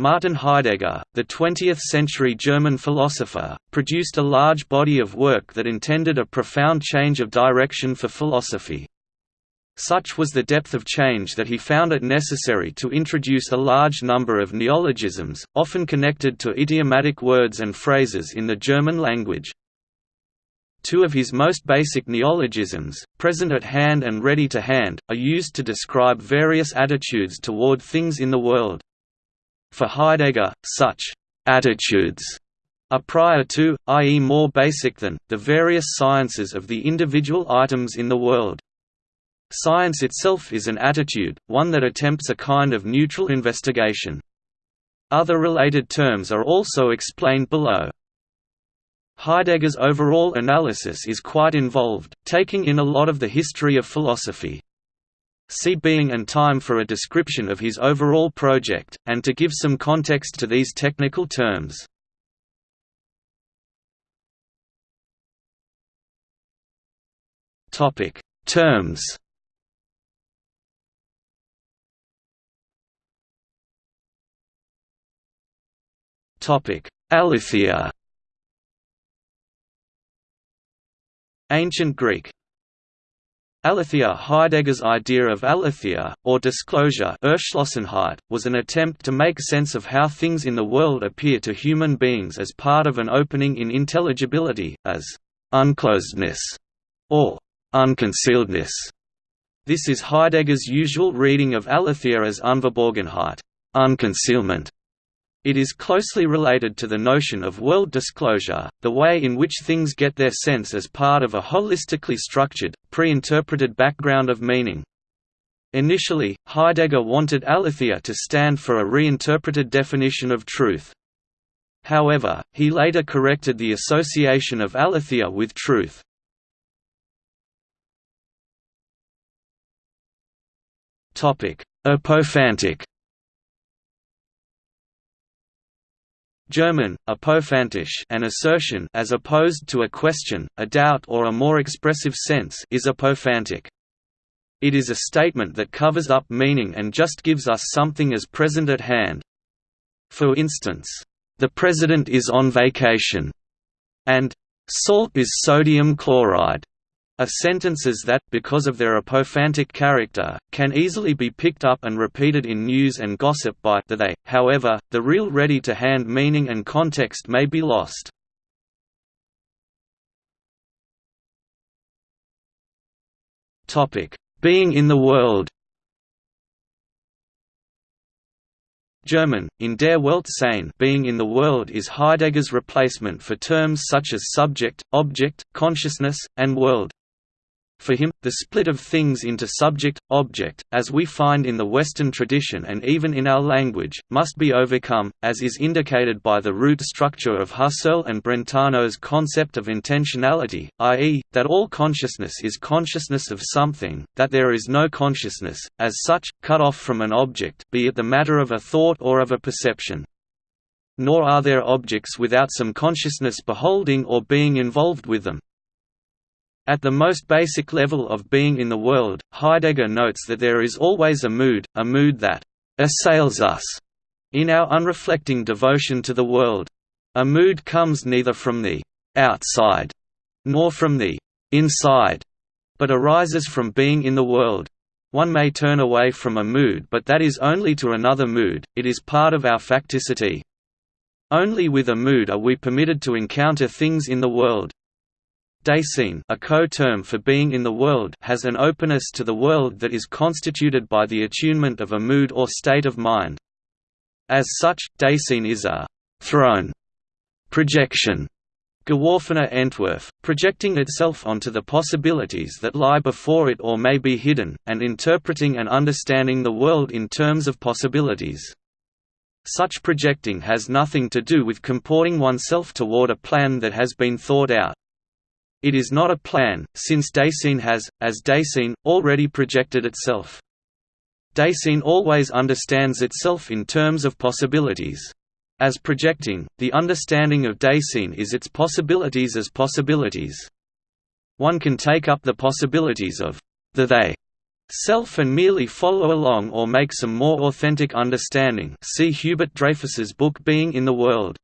Martin Heidegger, the 20th-century German philosopher, produced a large body of work that intended a profound change of direction for philosophy. Such was the depth of change that he found it necessary to introduce a large number of neologisms, often connected to idiomatic words and phrases in the German language. Two of his most basic neologisms, present at hand and ready to hand, are used to describe various attitudes toward things in the world. For Heidegger, such attitudes are prior to, i.e. more basic than, the various sciences of the individual items in the world. Science itself is an attitude, one that attempts a kind of neutral investigation. Other related terms are also explained below. Heidegger's overall analysis is quite involved, taking in a lot of the history of philosophy. See Being and Time for a description of his overall project, and to give some context to these technical terms. Terms. Aletheia. Ancient Greek Aletheia Heidegger's idea of aletheia, or disclosure was an attempt to make sense of how things in the world appear to human beings as part of an opening in intelligibility, as «unclosedness» or «unconcealedness». This is Heidegger's usual reading of aletheia as Unverborgenheit unconcealment", it is closely related to the notion of world disclosure, the way in which things get their sense as part of a holistically structured, pre-interpreted background of meaning. Initially, Heidegger wanted aletheia to stand for a reinterpreted definition of truth. However, he later corrected the association of aletheia with truth. Apophantic German, apophantisch an assertion as opposed to a question, a doubt or a more expressive sense is apophantic. It is a statement that covers up meaning and just gives us something as present at hand. For instance, "...the president is on vacation," and "...salt is sodium chloride." Are sentences that, because of their apophantic character, can easily be picked up and repeated in news and gossip by the they. However, the real ready-to-hand meaning and context may be lost. Being in the world. German, in der Welt sein being in the world is Heidegger's replacement for terms such as subject, object, consciousness, and world. For him, the split of things into subject-object, as we find in the Western tradition and even in our language, must be overcome, as is indicated by the root structure of Husserl and Brentano's concept of intentionality, i.e., that all consciousness is consciousness of something, that there is no consciousness, as such, cut off from an object be it the matter of a thought or of a perception. Nor are there objects without some consciousness beholding or being involved with them, at the most basic level of being in the world, Heidegger notes that there is always a mood, a mood that assails us in our unreflecting devotion to the world. A mood comes neither from the outside nor from the inside, but arises from being in the world. One may turn away from a mood but that is only to another mood, it is part of our facticity. Only with a mood are we permitted to encounter things in the world, Dasein a co-term for being in the world has an openness to the world that is constituted by the attunement of a mood or state of mind. As such, Dasein is a «thrown» projection geworfener Entwurf, projecting itself onto the possibilities that lie before it or may be hidden, and interpreting and understanding the world in terms of possibilities. Such projecting has nothing to do with comporting oneself toward a plan that has been thought out. It is not a plan, since Dasein has, as Dasein, already projected itself. Dasein always understands itself in terms of possibilities. As projecting, the understanding of Dasein is its possibilities as possibilities. One can take up the possibilities of the they self and merely follow along or make some more authentic understanding see Hubert Dreyfus's book Being in the World.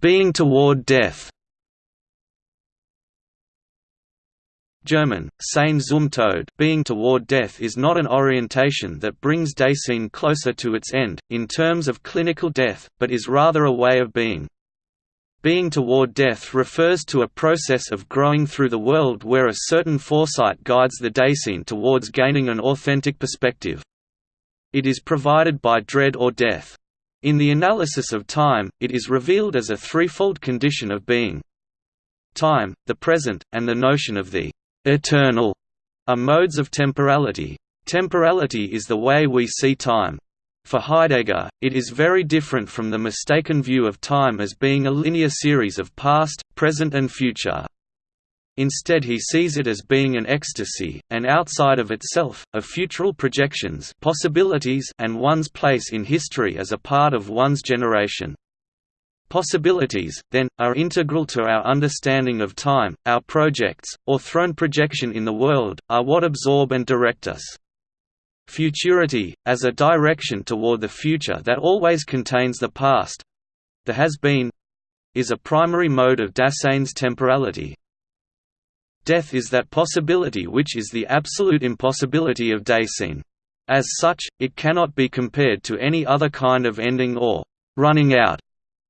Being toward death German, Sein zum Tod being toward death is not an orientation that brings Dasein closer to its end, in terms of clinical death, but is rather a way of being. Being toward death refers to a process of growing through the world where a certain foresight guides the Dasein towards gaining an authentic perspective. It is provided by dread or death. In the analysis of time, it is revealed as a threefold condition of being. Time, the present, and the notion of the eternal are modes of temporality. Temporality is the way we see time. For Heidegger, it is very different from the mistaken view of time as being a linear series of past, present and future. Instead he sees it as being an ecstasy, and outside of itself, of futural projections possibilities and one's place in history as a part of one's generation. Possibilities, then, are integral to our understanding of time, our projects, or thrown projection in the world, are what absorb and direct us. Futurity, as a direction toward the future that always contains the past—the has-been—is a primary mode of Dasein's temporality. Death is that possibility which is the absolute impossibility of Dasein. As such, it cannot be compared to any other kind of ending or running out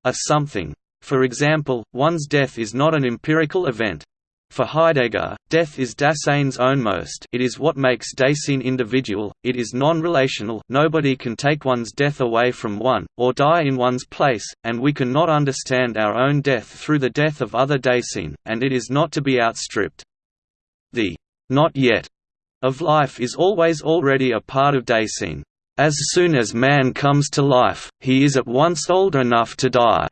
a something. For example, one's death is not an empirical event. For Heidegger, death is Dasein's ownmost it is what makes Dasein individual, it is non-relational nobody can take one's death away from one, or die in one's place, and we can not understand our own death through the death of other Dasein, and it is not to be outstripped. The not yet of life is always already a part of Dasein. As soon as man comes to life, he is at once old enough to die.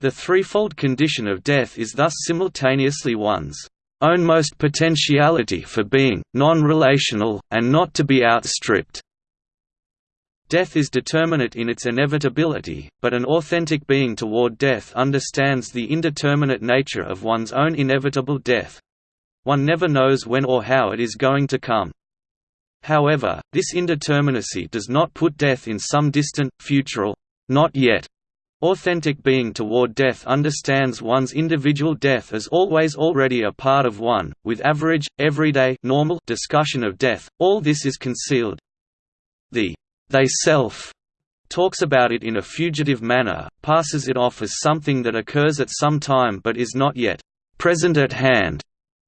The threefold condition of death is thus simultaneously one's own most potentiality for being, non-relational, and not to be outstripped. Death is determinate in its inevitability, but an authentic being toward death understands the indeterminate nature of one's own inevitable death. One never knows when or how it is going to come. However, this indeterminacy does not put death in some distant, futural, not yet. Authentic being toward death understands one's individual death as always already a part of one, with average, everyday normal discussion of death, all this is concealed. The they self talks about it in a fugitive manner, passes it off as something that occurs at some time but is not yet present at hand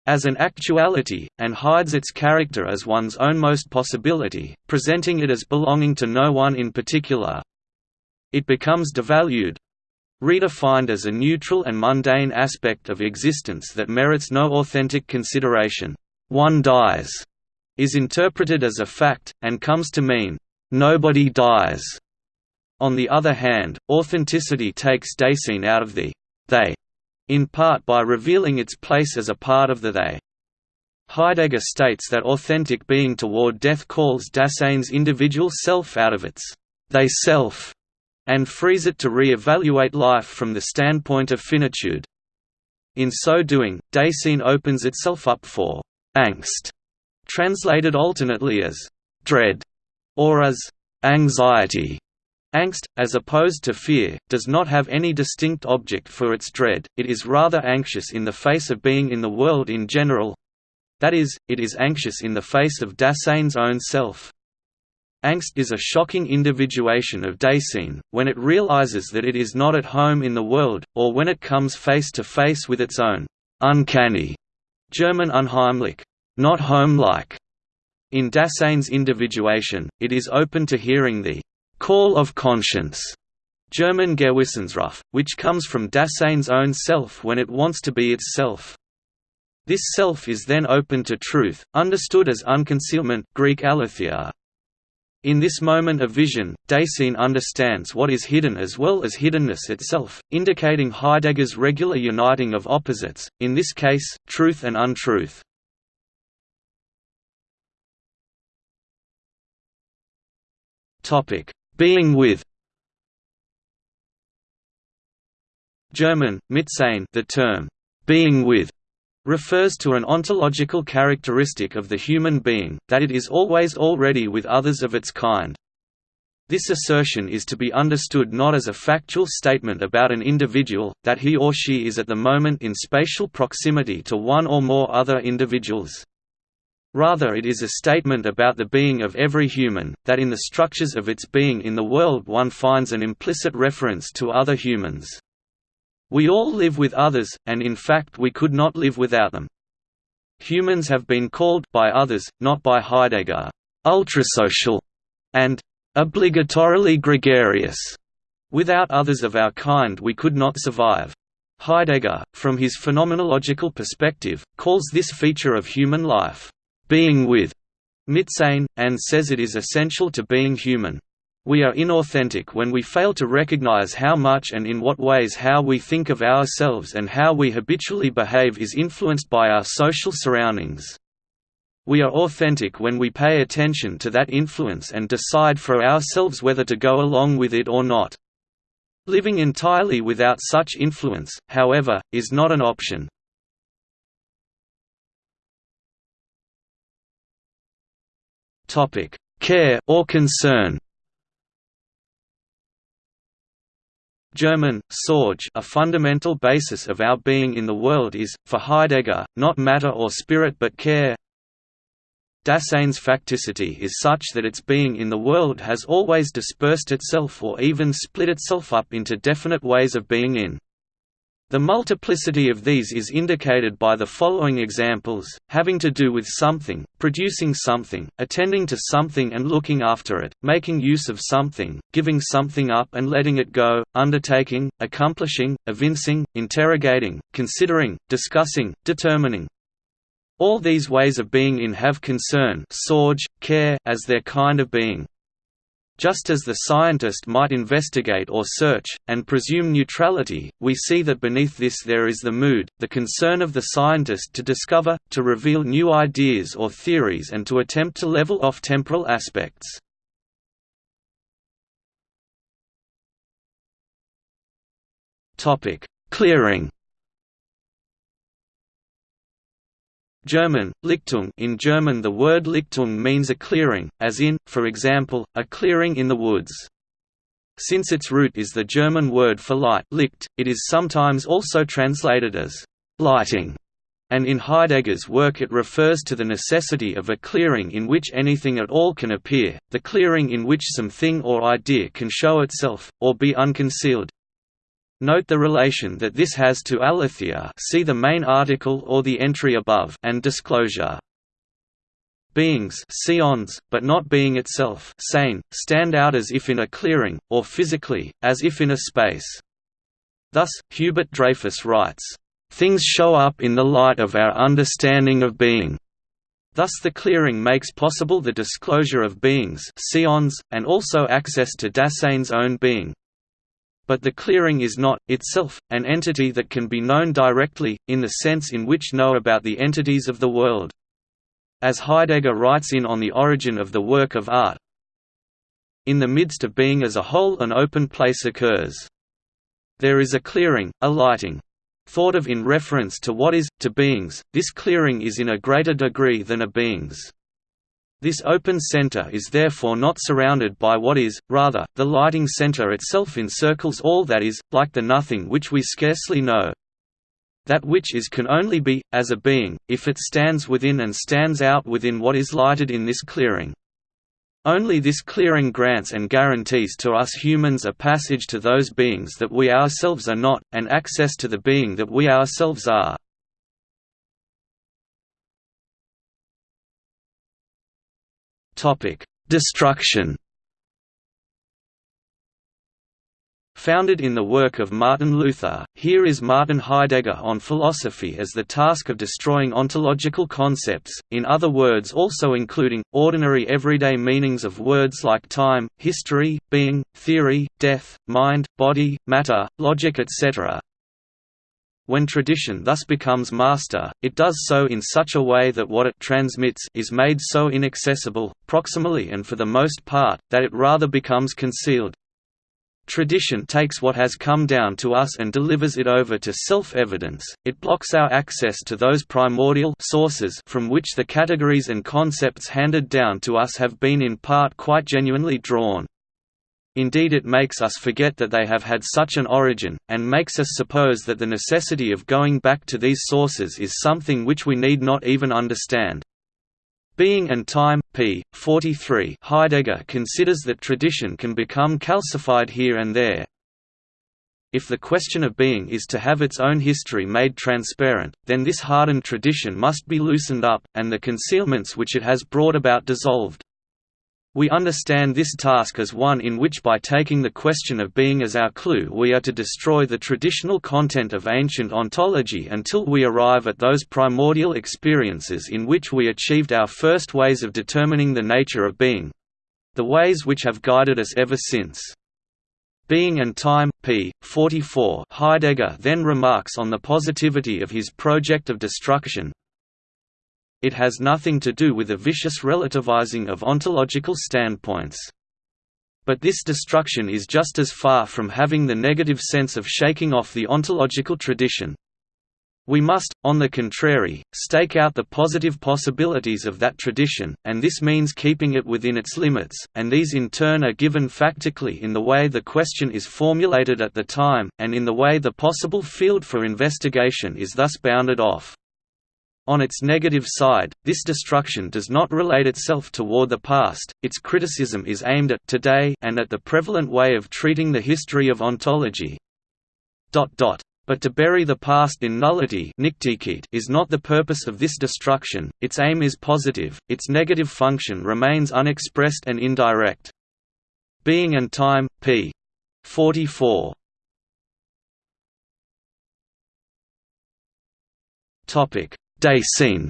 as an actuality, and hides its character as one's ownmost possibility, presenting it as belonging to no one in particular. It becomes devalued redefined as a neutral and mundane aspect of existence that merits no authentic consideration. One dies is interpreted as a fact, and comes to mean, nobody dies. On the other hand, authenticity takes Dasein out of the they in part by revealing its place as a part of the they. Heidegger states that authentic being toward death calls Dasein's individual self out of its they self and frees it to re-evaluate life from the standpoint of finitude. In so doing, Dasein opens itself up for angst, translated alternately as dread or as anxiety. Angst, as opposed to fear, does not have any distinct object for its dread, it is rather anxious in the face of being in the world in general that is, it is anxious in the face of Dasein's own self. Angst is a shocking individuation of Dasein, when it realizes that it is not at home in the world, or when it comes face to face with its own uncanny German unheimlich, not home-like. In Dasein's individuation, it is open to hearing the call of conscience, German Gewissensruf, which comes from Dasein's own self when it wants to be itself. This self is then open to truth, understood as unconcealment Greek aletheia. In this moment of vision, Dasein understands what is hidden as well as hiddenness itself, indicating Heidegger's regular uniting of opposites, in this case, truth and untruth. Being with German, Mitsein the term, being with refers to an ontological characteristic of the human being, that it is always already with others of its kind. This assertion is to be understood not as a factual statement about an individual, that he or she is at the moment in spatial proximity to one or more other individuals. Rather it is a statement about the being of every human, that in the structures of its being in the world one finds an implicit reference to other humans. We all live with others, and in fact we could not live without them. Humans have been called by others, not by Heidegger, ultrasocial, and obligatorily gregarious. Without others of our kind we could not survive. Heidegger, from his phenomenological perspective, calls this feature of human life, being with Mitsein, and says it is essential to being human. We are inauthentic when we fail to recognize how much and in what ways how we think of ourselves and how we habitually behave is influenced by our social surroundings. We are authentic when we pay attention to that influence and decide for ourselves whether to go along with it or not. Living entirely without such influence, however, is not an option. Care or concern German, Sorge a fundamental basis of our being in the world is, for Heidegger, not matter or spirit but care. Dasein's facticity is such that its being in the world has always dispersed itself or even split itself up into definite ways of being in. The multiplicity of these is indicated by the following examples, having to do with something, producing something, attending to something and looking after it, making use of something, giving something up and letting it go, undertaking, accomplishing, evincing, interrogating, considering, discussing, determining. All these ways of being in have concern care as their kind of being. Just as the scientist might investigate or search, and presume neutrality, we see that beneath this there is the mood, the concern of the scientist to discover, to reveal new ideas or theories and to attempt to level off temporal aspects. Clearing German, Lichtung. In German the word Lichtung means a clearing, as in, for example, a clearing in the woods. Since its root is the German word for light Licht, it is sometimes also translated as «lighting», and in Heidegger's work it refers to the necessity of a clearing in which anything at all can appear, the clearing in which some thing or idea can show itself, or be unconcealed, Note the relation that this has to aletheia see the main article or the entry above and disclosure. Beings seons, but not being itself sane, stand out as if in a clearing, or physically, as if in a space. Thus, Hubert Dreyfus writes, "...things show up in the light of our understanding of being." Thus the clearing makes possible the disclosure of beings seons, and also access to Dasein's own being, but the clearing is not, itself, an entity that can be known directly, in the sense in which know about the entities of the world. As Heidegger writes in On the Origin of the Work of Art, in the midst of being as a whole an open place occurs. There is a clearing, a lighting. Thought of in reference to what is, to beings, this clearing is in a greater degree than a being's. This open center is therefore not surrounded by what is, rather, the lighting center itself encircles all that is, like the nothing which we scarcely know. That which is can only be, as a being, if it stands within and stands out within what is lighted in this clearing. Only this clearing grants and guarantees to us humans a passage to those beings that we ourselves are not, and access to the being that we ourselves are. Topic: Destruction. Founded in the work of Martin Luther, here is Martin Heidegger on philosophy as the task of destroying ontological concepts, in other words also including, ordinary everyday meanings of words like time, history, being, theory, death, mind, body, matter, logic etc. When tradition thus becomes master, it does so in such a way that what it transmits is made so inaccessible, proximally and for the most part, that it rather becomes concealed. Tradition takes what has come down to us and delivers it over to self-evidence, it blocks our access to those primordial sources from which the categories and concepts handed down to us have been in part quite genuinely drawn. Indeed it makes us forget that they have had such an origin, and makes us suppose that the necessity of going back to these sources is something which we need not even understand. Being and Time, p. 43 Heidegger considers that tradition can become calcified here and there. If the question of being is to have its own history made transparent, then this hardened tradition must be loosened up, and the concealments which it has brought about dissolved. We understand this task as one in which by taking the question of being as our clue we are to destroy the traditional content of ancient ontology until we arrive at those primordial experiences in which we achieved our first ways of determining the nature of being—the ways which have guided us ever since. Being and Time, p. 44 Heidegger then remarks on the positivity of his project of destruction, it has nothing to do with a vicious relativizing of ontological standpoints. But this destruction is just as far from having the negative sense of shaking off the ontological tradition. We must, on the contrary, stake out the positive possibilities of that tradition, and this means keeping it within its limits, and these in turn are given factically in the way the question is formulated at the time, and in the way the possible field for investigation is thus bounded off. On its negative side, this destruction does not relate itself toward the past, its criticism is aimed at today and at the prevalent way of treating the history of ontology. But to bury the past in nullity is not the purpose of this destruction, its aim is positive, its negative function remains unexpressed and indirect. Being and Time, p. 44 Topic Dasein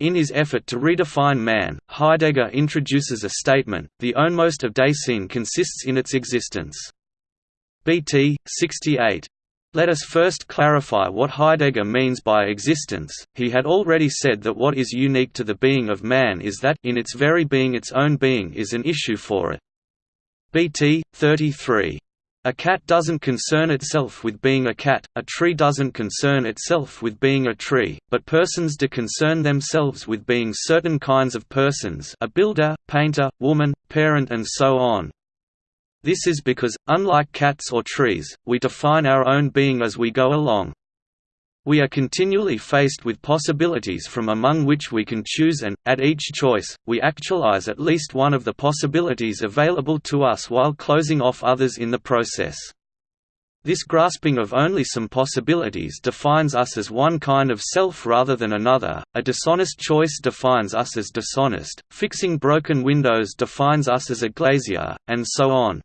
In his effort to redefine man, Heidegger introduces a statement, the ownmost of Dasein consists in its existence. BT, 68. Let us first clarify what Heidegger means by existence. He had already said that what is unique to the being of man is that in its very being its own being is an issue for it. BT, 33. A cat doesn't concern itself with being a cat, a tree doesn't concern itself with being a tree, but persons do concern themselves with being certain kinds of persons a builder, painter, woman, parent and so on. This is because, unlike cats or trees, we define our own being as we go along. We are continually faced with possibilities from among which we can choose and, at each choice, we actualize at least one of the possibilities available to us while closing off others in the process. This grasping of only some possibilities defines us as one kind of self rather than another, a dishonest choice defines us as dishonest, fixing broken windows defines us as a glazier, and so on.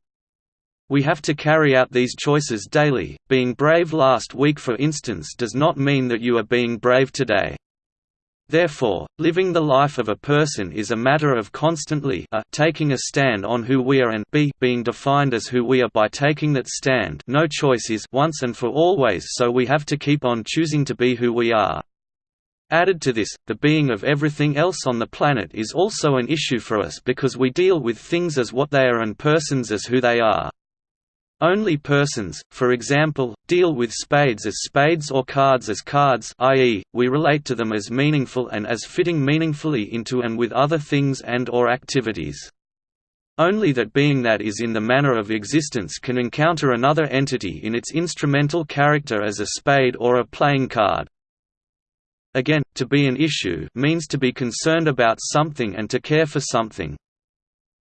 We have to carry out these choices daily. Being brave last week, for instance, does not mean that you are being brave today. Therefore, living the life of a person is a matter of constantly a taking a stand on who we are and b being defined as who we are by taking that stand no choice is once and for always so we have to keep on choosing to be who we are. Added to this, the being of everything else on the planet is also an issue for us because we deal with things as what they are and persons as who they are. Only persons, for example, deal with spades as spades or cards as cards i.e., we relate to them as meaningful and as fitting meaningfully into and with other things and or activities. Only that being that is in the manner of existence can encounter another entity in its instrumental character as a spade or a playing card. Again, to be an issue means to be concerned about something and to care for something.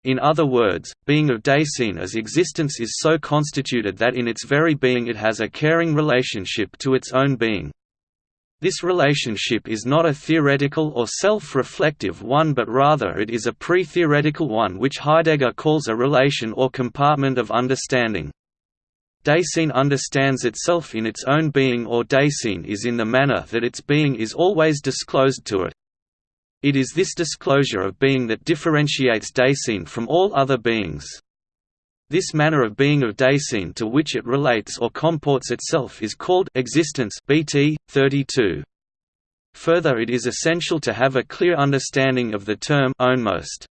In other words, being of Dasein as existence is so constituted that in its very being it has a caring relationship to its own being. This relationship is not a theoretical or self-reflective one but rather it is a pre-theoretical one which Heidegger calls a relation or comportment of understanding. Dasein understands itself in its own being or Dasein is in the manner that its being is always disclosed to it. It is this disclosure of being that differentiates Dasein from all other beings. This manner of being of Dasein to which it relates or comports itself is called existence BT 32. Further it is essential to have a clear understanding of the term ownmost.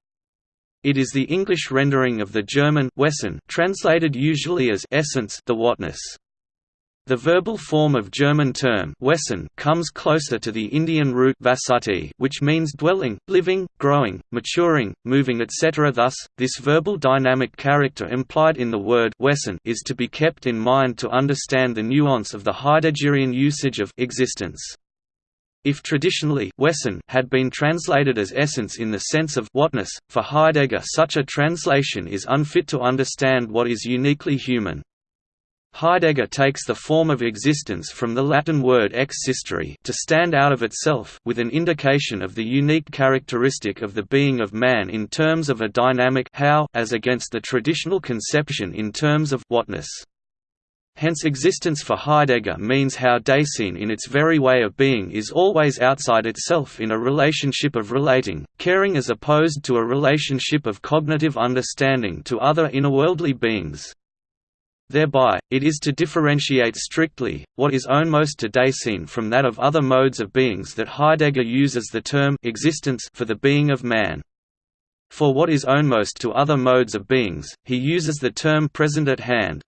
It is the English rendering of the German Wesen translated usually as essence the whatness. The verbal form of German term Wesen comes closer to the Indian root vasati which means dwelling, living, growing, maturing, moving etc. Thus, this verbal dynamic character implied in the word Wesen is to be kept in mind to understand the nuance of the Heideggerian usage of existence. If traditionally Wesen had been translated as essence in the sense of whatness, for Heidegger such a translation is unfit to understand what is uniquely human. Heidegger takes the form of existence from the Latin word existere to stand out of itself with an indication of the unique characteristic of the being of man in terms of a dynamic how as against the traditional conception in terms of whatness. Hence existence for Heidegger means how Dasein in its very way of being is always outside itself in a relationship of relating, caring as opposed to a relationship of cognitive understanding to other innerworldly beings. Thereby, it is to differentiate strictly, what is ownmost to Dasein from that of other modes of beings that Heidegger uses the term existence for the being of man. For what is ownmost to other modes of beings, he uses the term present at hand,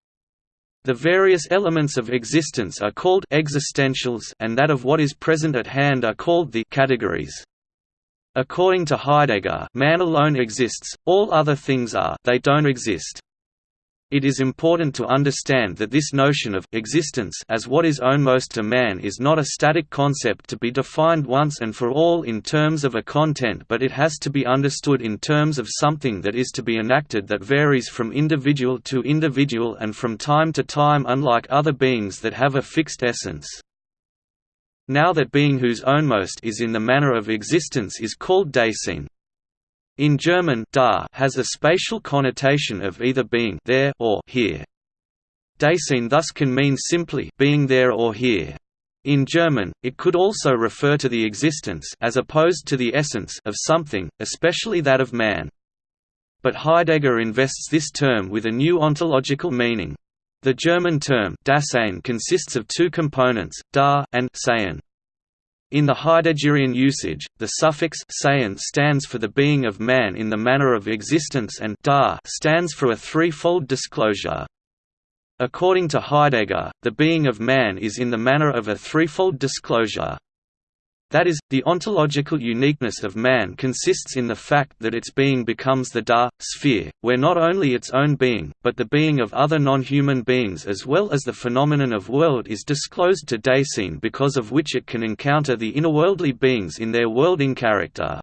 the various elements of existence are called existentials and that of what is present at hand are called the categories. According to Heidegger, man alone exists, all other things are they don't exist. It is important to understand that this notion of existence as what is ownmost to man is not a static concept to be defined once and for all in terms of a content but it has to be understood in terms of something that is to be enacted that varies from individual to individual and from time to time unlike other beings that have a fixed essence. Now that being whose ownmost is in the manner of existence is called Dasein, in German da has a spatial connotation of either being there or here. Dasein thus can mean simply being there or here. In German, it could also refer to the existence as opposed to the essence of something, especially that of man. But Heidegger invests this term with a new ontological meaning. The German term Dasein consists of two components, da and sein. In the Heideggerian usage, the suffix stands for the being of man in the manner of existence and da stands for a threefold disclosure. According to Heidegger, the being of man is in the manner of a threefold disclosure. That is, the ontological uniqueness of man consists in the fact that its being becomes the da, sphere, where not only its own being, but the being of other non-human beings as well as the phenomenon of world is disclosed to Dasein because of which it can encounter the innerworldly beings in their worlding character.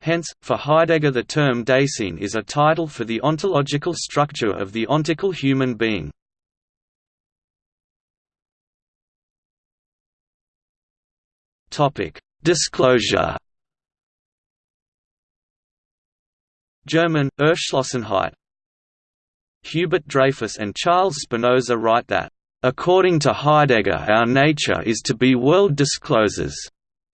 Hence, for Heidegger the term Dasein is a title for the ontological structure of the ontical human being. Topic: Disclosure. German Erschlossenheit. Hubert Dreyfus and Charles Spinosa write that According to Heidegger our nature is to be world disclosers.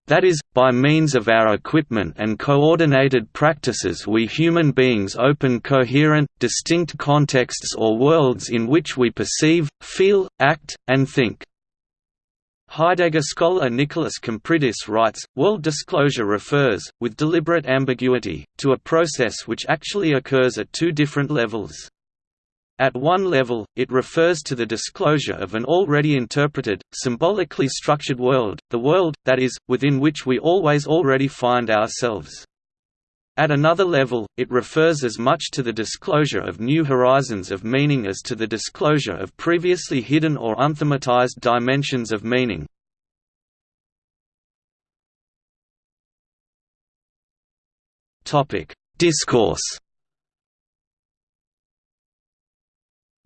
That is, by means of our equipment and coordinated practices we human beings open coherent, distinct contexts or worlds in which we perceive, feel, act, and think. Heidegger scholar Nicholas Kompridis writes, world disclosure refers, with deliberate ambiguity, to a process which actually occurs at two different levels. At one level, it refers to the disclosure of an already interpreted, symbolically structured world, the world, that is, within which we always already find ourselves. At another level, it refers as much to the disclosure of new horizons of meaning as to the disclosure of previously hidden or unthematized dimensions of meaning. Discourse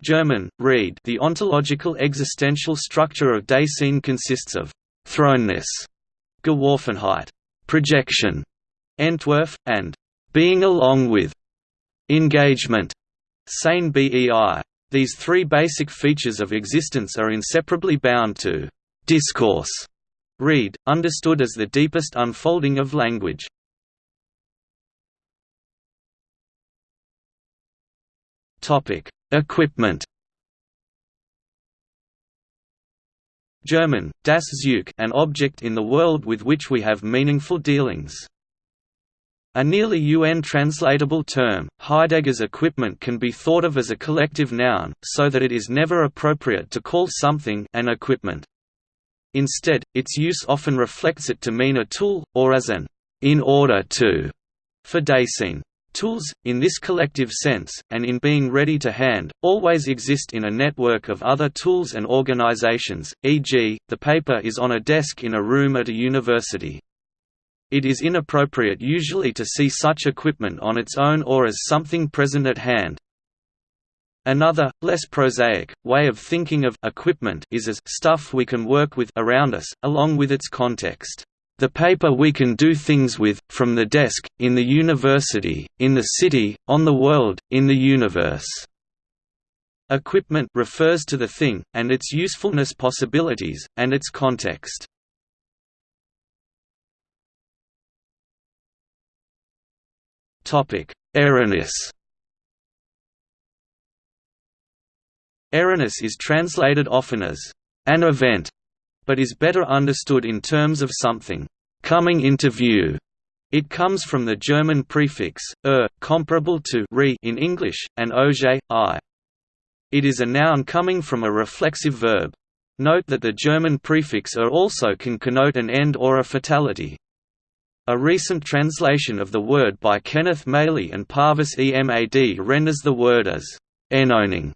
German, read The ontological existential structure of Dasein consists of «thrownness», Geworfenheit, projection, Entwurf, and being along with engagement, sein bei. These three basic features of existence are inseparably bound to discourse, read, understood as the deepest unfolding of language. Topic: Equipment. German, das Zeug, an object in the world with which we have meaningful dealings. A nearly UN translatable term, Heidegger's equipment can be thought of as a collective noun, so that it is never appropriate to call something an equipment. Instead, its use often reflects it to mean a tool, or as an in order to for Dasein. Tools, in this collective sense, and in being ready to hand, always exist in a network of other tools and organizations, e.g., the paper is on a desk in a room at a university. It is inappropriate usually to see such equipment on its own or as something present at hand. Another, less prosaic, way of thinking of equipment is as stuff we can work with around us, along with its context. The paper we can do things with, from the desk, in the university, in the city, on the world, in the universe. Equipment refers to the thing, and its usefulness possibilities, and its context. Ereignis Ereignis is translated often as an event, but is better understood in terms of something coming into view. It comes from the German prefix er, comparable to re in English, and oje, i. It is a noun coming from a reflexive verb. Note that the German prefix er also can connote an end or a fatality. A recent translation of the word by Kenneth Maly and Parvis Emad renders the word as enowning,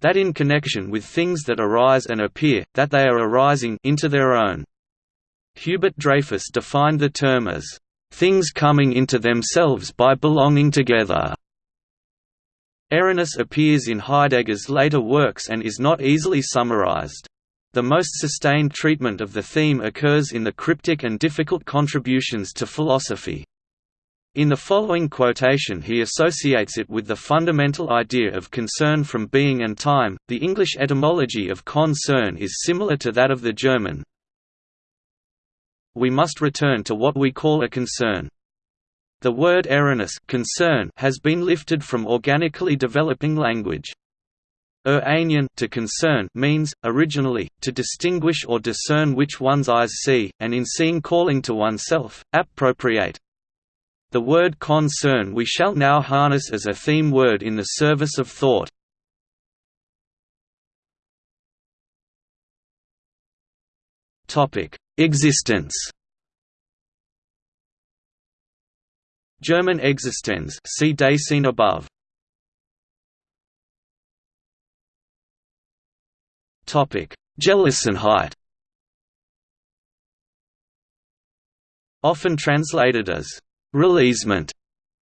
that in connection with things that arise and appear, that they are arising into their own. Hubert Dreyfus defined the term as things coming into themselves by belonging together. Ereignis appears in Heidegger's later works and is not easily summarized. The most sustained treatment of the theme occurs in the cryptic and difficult contributions to philosophy. In the following quotation he associates it with the fundamental idea of concern from being and time. The English etymology of concern is similar to that of the German. We must return to what we call a concern. The word Ereignis concern has been lifted from organically developing language. Er to concern means, originally, to distinguish or discern which one's eyes see, and in seeing calling to oneself, appropriate. The word concern we shall now harness as a theme word in the service of thought. Existence German Existenz see Dasein above Gelassenheit Often translated as releasement,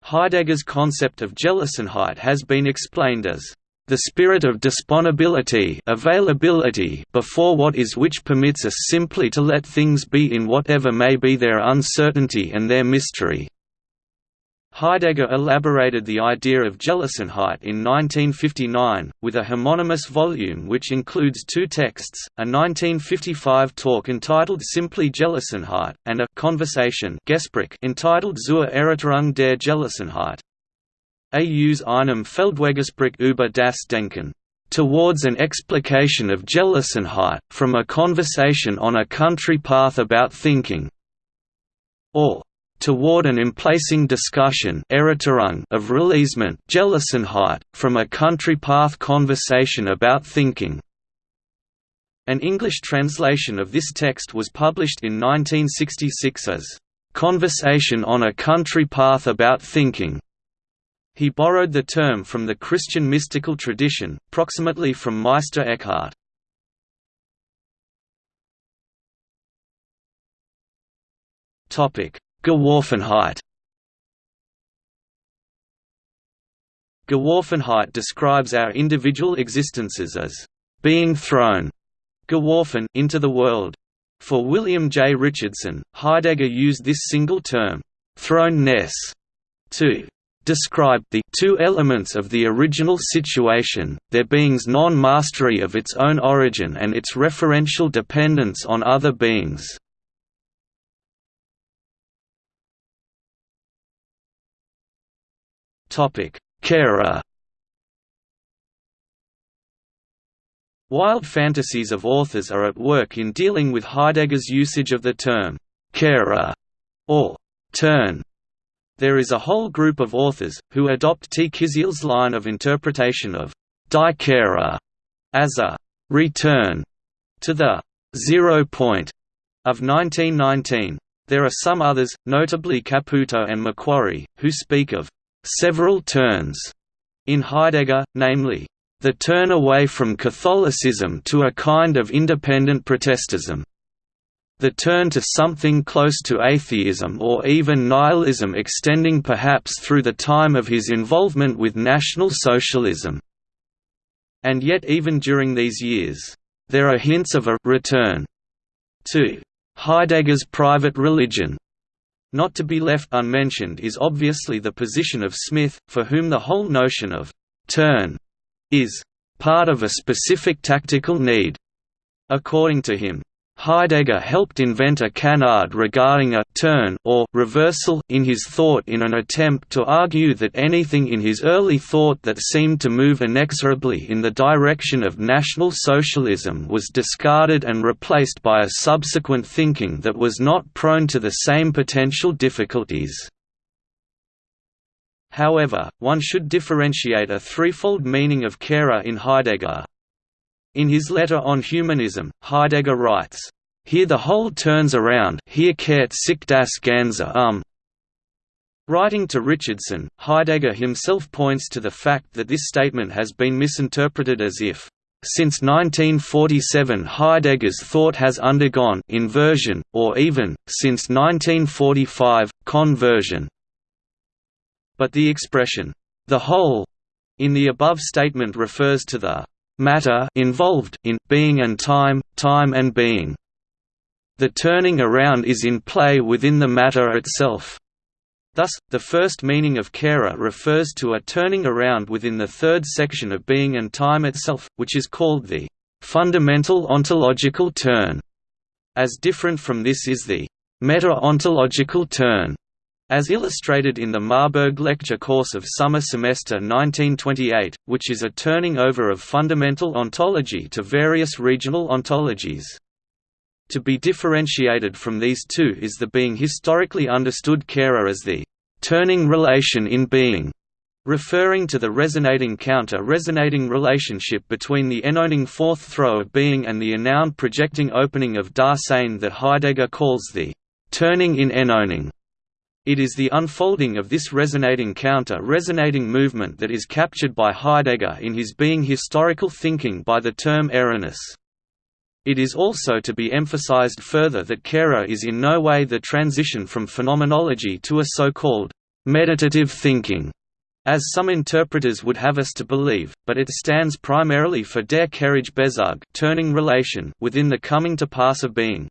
Heidegger's concept of Gelassenheit has been explained as the spirit of disponibility availability before what is which permits us simply to let things be in whatever may be their uncertainty and their mystery. Heidegger elaborated the idea of Gelassenheit in 1959, with a homonymous volume which includes two texts, a 1955 talk entitled simply Gelassenheit, and a conversation entitled Zur Erörterung der Gelassenheit. Aus einem Feldweggespräch über das Denken, towards an explication of Gelassenheit, from a conversation on a country path about thinking, or toward an emplacing discussion of releasement from a country path conversation about thinking. An English translation of this text was published in 1966 as, "...conversation on a country path about thinking." He borrowed the term from the Christian mystical tradition, proximately from Meister Eckhart. Topic: Geworfenheit Geworfenheit describes our individual existences as being thrown geworfen into the world. For William J. Richardson, Heidegger used this single term, thrownness, to describe the two elements of the original situation, their being's non-mastery of its own origin and its referential dependence on other beings. Kehre Wild fantasies of authors are at work in dealing with Heidegger's usage of the term «Kehre» or «turn» There is a whole group of authors, who adopt T. Kisiel's line of interpretation of die Kehre as a «return» to the «zero point» of 1919. There are some others, notably Caputo and Macquarrie, who speak of «several turns» in Heidegger, namely, the turn away from Catholicism to a kind of independent Protestantism. The turn to something close to atheism or even nihilism extending perhaps through the time of his involvement with National Socialism. And yet even during these years, there are hints of a «return» to Heidegger's private religion. Not to be left unmentioned is obviously the position of Smith, for whom the whole notion of «turn» is «part of a specific tactical need». According to him, Heidegger helped invent a canard regarding a «turn» or «reversal» in his thought in an attempt to argue that anything in his early thought that seemed to move inexorably in the direction of National Socialism was discarded and replaced by a subsequent thinking that was not prone to the same potential difficulties. However, one should differentiate a threefold meaning of Kehre in Heidegger, in his letter on humanism, Heidegger writes, "...here the whole turns around here kehrt sich das Ganze um." Writing to Richardson, Heidegger himself points to the fact that this statement has been misinterpreted as if, since 1947 Heidegger's thought has undergone inversion, or even, since 1945, conversion. But the expression, the whole, in the above statement refers to the matter involved in being and time, time and being. The turning around is in play within the matter itself. Thus, the first meaning of Kehre refers to a turning around within the third section of being and time itself, which is called the fundamental ontological turn. As different from this is the meta-ontological turn, as illustrated in the Marburg Lecture Course of Summer Semester 1928, which is a turning over of fundamental ontology to various regional ontologies. To be differentiated from these two is the being historically understood Kehre as the turning relation in being, referring to the resonating counter-resonating relationship between the enowning forth throw of being and the enowned projecting opening of Dasein that Heidegger calls the turning in enowning. It is the unfolding of this resonating counter-resonating movement that is captured by Heidegger in his being historical thinking by the term Ereignis. It is also to be emphasized further that Kehre is in no way the transition from phenomenology to a so-called meditative thinking, as some interpreters would have us to believe, but it stands primarily for der Kehrige turning relation within the coming to pass of being.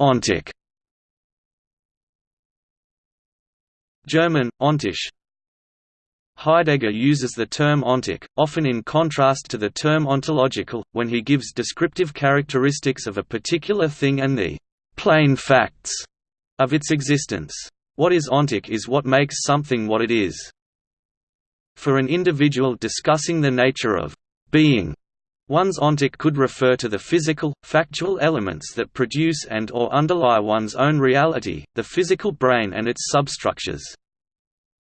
Ontic German, ontisch Heidegger uses the term ontic, often in contrast to the term ontological, when he gives descriptive characteristics of a particular thing and the «plain facts» of its existence. What is ontic is what makes something what it is. For an individual discussing the nature of «being», One's ontic could refer to the physical, factual elements that produce and or underlie one's own reality, the physical brain and its substructures.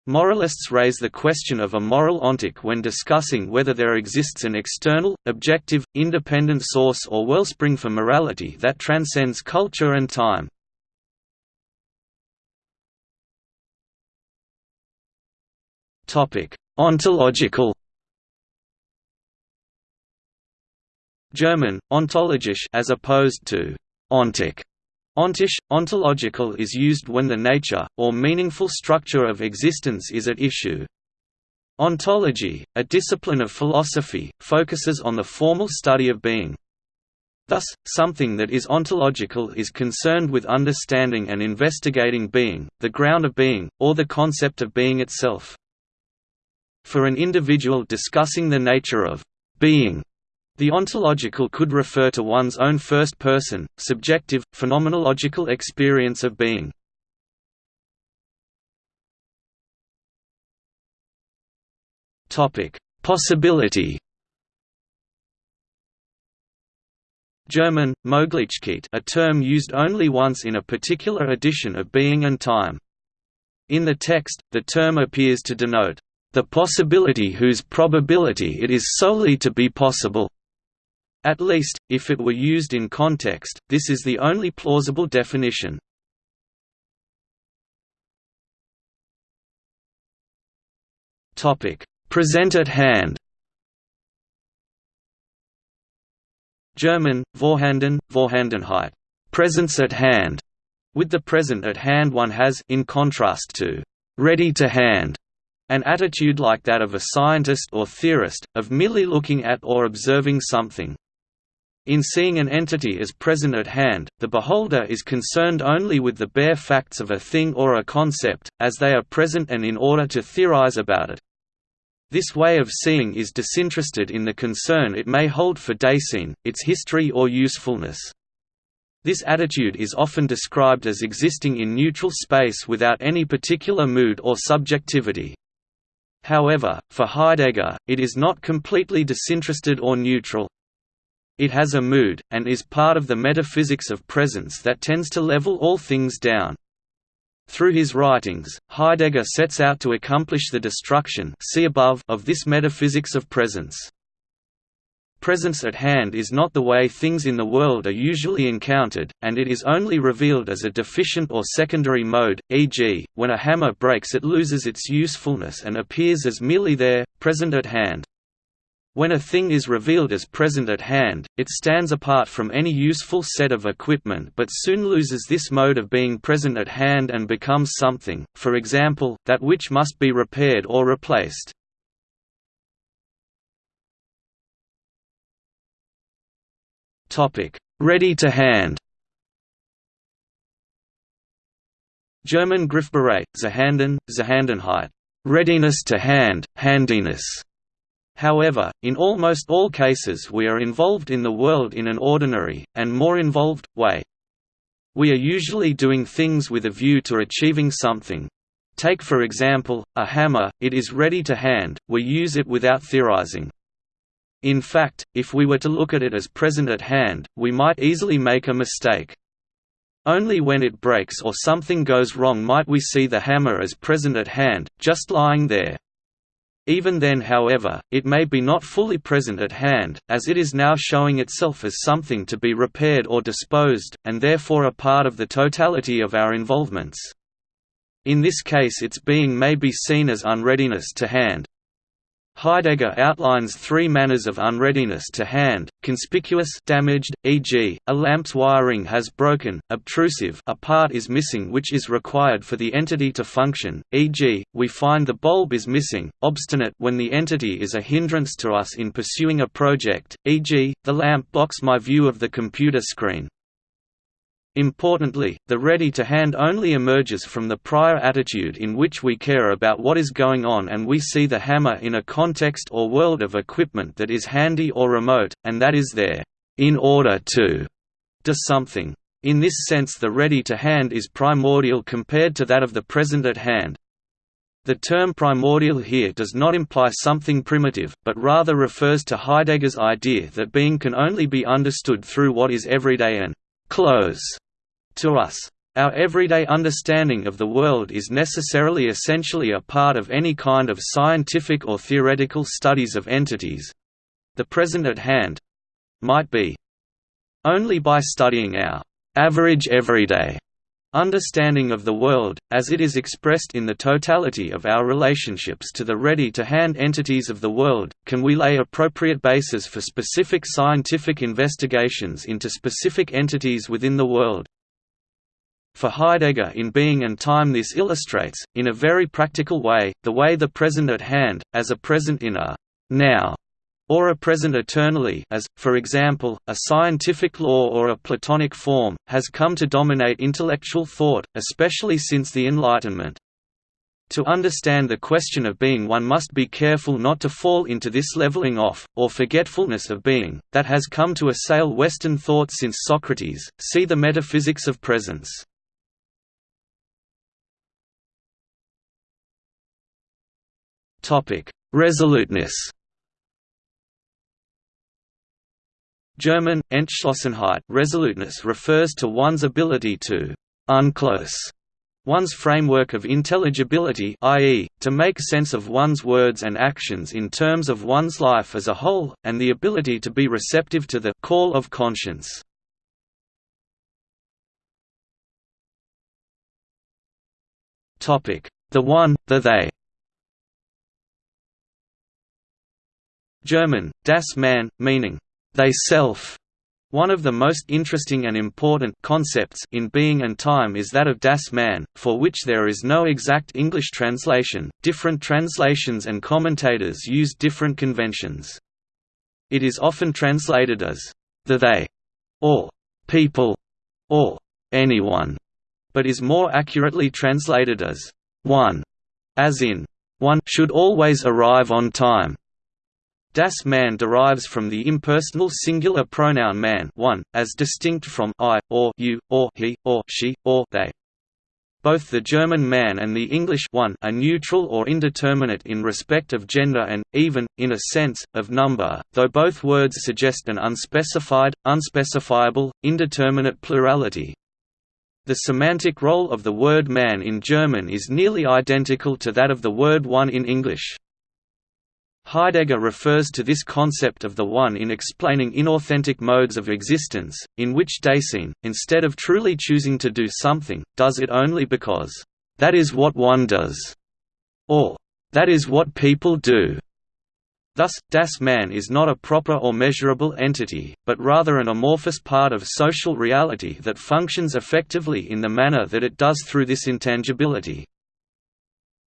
Moralists raise the question of a moral ontic when discussing whether there exists an external, objective, independent source or wellspring for morality that transcends culture and time. Ontological German, ontologisch as opposed to ontic. Ontisch, ontological is used when the nature, or meaningful structure of existence is at issue. Ontology, a discipline of philosophy, focuses on the formal study of being. Thus, something that is ontological is concerned with understanding and investigating being, the ground of being, or the concept of being itself. For an individual discussing the nature of being, the ontological could refer to one's own first-person, subjective, phenomenological experience of being. Possibility German, Möglichkeit a term used only once in a particular edition of Being and Time. In the text, the term appears to denote, "...the possibility whose probability it is solely to be possible." At least, if it were used in context, this is the only plausible definition. Present at hand German, Vorhanden, Vorhandenheit presence at hand", with the present at hand one has in contrast to «ready to hand», an attitude like that of a scientist or theorist, of merely looking at or observing something. In seeing an entity as present at hand, the beholder is concerned only with the bare facts of a thing or a concept, as they are present and in order to theorize about it. This way of seeing is disinterested in the concern it may hold for Dasein, its history or usefulness. This attitude is often described as existing in neutral space without any particular mood or subjectivity. However, for Heidegger, it is not completely disinterested or neutral. It has a mood, and is part of the metaphysics of presence that tends to level all things down. Through his writings, Heidegger sets out to accomplish the destruction see above of this metaphysics of presence. Presence at hand is not the way things in the world are usually encountered, and it is only revealed as a deficient or secondary mode, e.g., when a hammer breaks it loses its usefulness and appears as merely there, present at hand. When a thing is revealed as present at hand, it stands apart from any useful set of equipment but soon loses this mode of being present at hand and becomes something, for example, that which must be repaired or replaced. Ready to hand. German Griffbereit, Zuhanden, Zuhandenheit readiness to hand, handiness However, in almost all cases we are involved in the world in an ordinary, and more involved, way. We are usually doing things with a view to achieving something. Take for example, a hammer, it is ready to hand, we use it without theorizing. In fact, if we were to look at it as present at hand, we might easily make a mistake. Only when it breaks or something goes wrong might we see the hammer as present at hand, just lying there. Even then however, it may be not fully present at hand, as it is now showing itself as something to be repaired or disposed, and therefore a part of the totality of our involvements. In this case its being may be seen as unreadiness to hand, Heidegger outlines three manners of unreadiness to hand, conspicuous damaged, e.g., a lamp's wiring has broken, obtrusive a part is missing which is required for the entity to function, e.g., we find the bulb is missing, obstinate when the entity is a hindrance to us in pursuing a project, e.g., the lamp blocks my view of the computer screen. Importantly, the ready-to-hand only emerges from the prior attitude in which we care about what is going on and we see the hammer in a context or world of equipment that is handy or remote, and that is there, in order to do something. In this sense the ready-to-hand is primordial compared to that of the present at hand. The term primordial here does not imply something primitive, but rather refers to Heidegger's idea that being can only be understood through what is everyday and close to us. Our everyday understanding of the world is necessarily essentially a part of any kind of scientific or theoretical studies of entities—the present at hand—might be. Only by studying our average everyday understanding of the world, as it is expressed in the totality of our relationships to the ready-to-hand entities of the world, can we lay appropriate bases for specific scientific investigations into specific entities within the world. For Heidegger in Being and Time this illustrates, in a very practical way, the way the present at hand, as a present in a «now» or a present eternally as, for example, a scientific law or a Platonic form, has come to dominate intellectual thought, especially since the Enlightenment. To understand the question of being one must be careful not to fall into this leveling off, or forgetfulness of being, that has come to assail Western thought since Socrates, see the metaphysics of presence. Resoluteness German, Entschlossenheit resoluteness refers to one's ability to «unclose» one's framework of intelligibility i.e., to make sense of one's words and actions in terms of one's life as a whole, and the ability to be receptive to the «call of conscience». The one, the they German, das Man, meaning, they self. One of the most interesting and important concepts in being and time is that of das Man, for which there is no exact English translation. Different translations and commentators use different conventions. It is often translated as the they, or people, or anyone, but is more accurately translated as one, as in, one should always arrive on time. Das Man derives from the impersonal singular pronoun man one, as distinct from I, or you, or he, or she, or they. Both the German man and the English one are neutral or indeterminate in respect of gender and, even, in a sense, of number, though both words suggest an unspecified, unspecifiable, indeterminate plurality. The semantic role of the word man in German is nearly identical to that of the word one in English. Heidegger refers to this concept of the one in explaining inauthentic modes of existence, in which Dasein, instead of truly choosing to do something, does it only because, "...that is what one does", or "...that is what people do". Thus, das Man is not a proper or measurable entity, but rather an amorphous part of social reality that functions effectively in the manner that it does through this intangibility.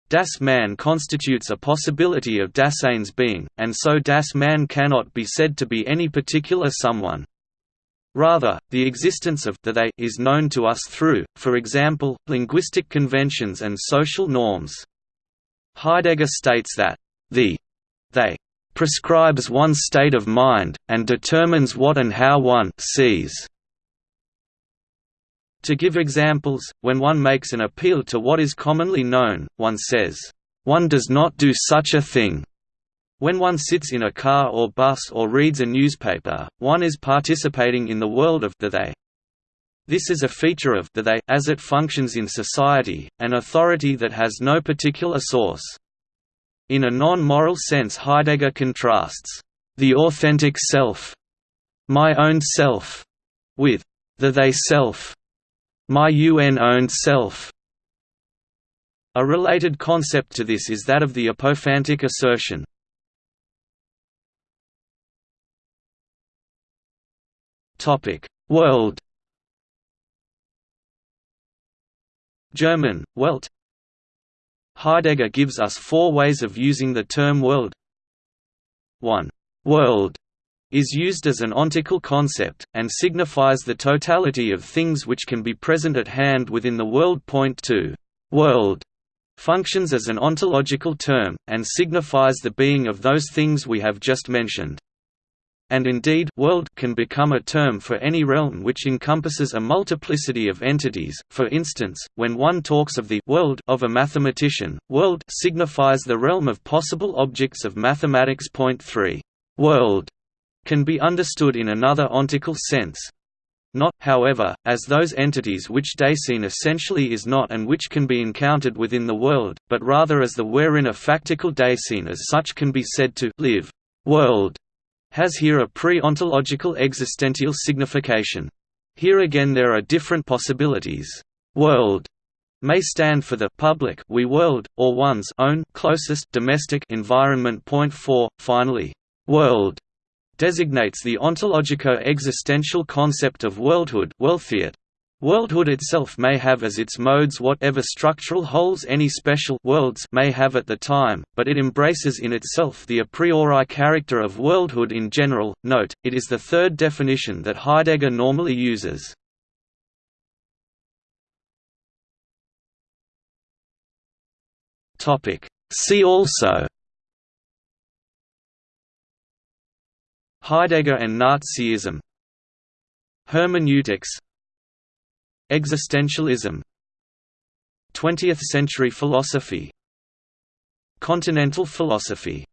Das Man constitutes a possibility of Dasein's being, and so Das Man cannot be said to be any particular someone. Rather, the existence of the they is known to us through, for example, linguistic conventions and social norms. Heidegger states that, the they prescribes one's state of mind, and determines what and how one sees. To give examples, when one makes an appeal to what is commonly known, one says, "'One does not do such a thing'". When one sits in a car or bus or reads a newspaper, one is participating in the world of the they. This is a feature of the they as it functions in society, an authority that has no particular source. In a non-moral sense Heidegger contrasts, "...the authentic self my own self", with the they self, my UN-owned self. A related concept to this is that of the apophantic assertion. World German, Welt Heidegger gives us four ways of using the term world 1. World is used as an ontical concept, and signifies the totality of things which can be present at hand within the world. Point 2. World functions as an ontological term, and signifies the being of those things we have just mentioned. And indeed world can become a term for any realm which encompasses a multiplicity of entities, for instance, when one talks of the world of a mathematician, world signifies the realm of possible objects of mathematics. Point 3. World can be understood in another ontical sense, not, however, as those entities which Dasein essentially is not and which can be encountered within the world, but rather as the wherein a factical Dasein as such can be said to live. World has here a pre-ontological existential signification. Here again there are different possibilities. World may stand for the public we world, or one's own closest domestic environment. Point 4. Finally, world designates the ontologico-existential concept of worldhood Worldhood itself may have as its modes whatever structural wholes any special worlds may have at the time, but it embraces in itself the a priori character of worldhood in general. Note, it is the third definition that Heidegger normally uses. See also Heidegger and Nazism. Hermeneutics. Existentialism. 20th-century philosophy. Continental philosophy